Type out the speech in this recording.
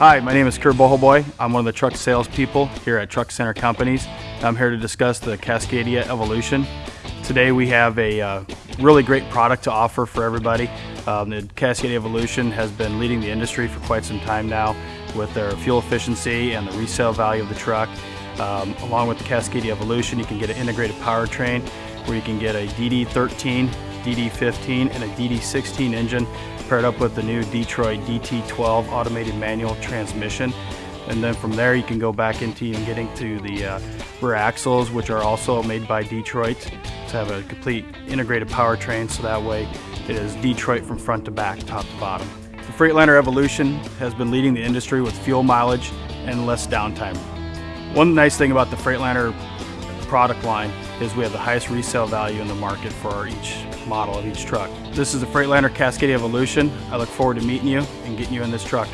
Hi, my name is Kurt Bohoboy. I'm one of the truck salespeople here at Truck Center Companies. I'm here to discuss the Cascadia Evolution. Today we have a uh, really great product to offer for everybody. Um, the Cascadia Evolution has been leading the industry for quite some time now with their fuel efficiency and the resale value of the truck. Um, along with the Cascadia Evolution, you can get an integrated powertrain where you can get a DD13, DD15, and a DD16 engine paired up with the new Detroit DT12 automated manual transmission. And then from there you can go back into and get into the uh, rear axles, which are also made by Detroit to have a complete integrated powertrain so that way it is Detroit from front to back, top to bottom. The Freightliner Evolution has been leading the industry with fuel mileage and less downtime. One nice thing about the Freightliner product line is we have the highest resale value in the market for each model of each truck. This is the Freightliner Cascadia Evolution. I look forward to meeting you and getting you in this truck.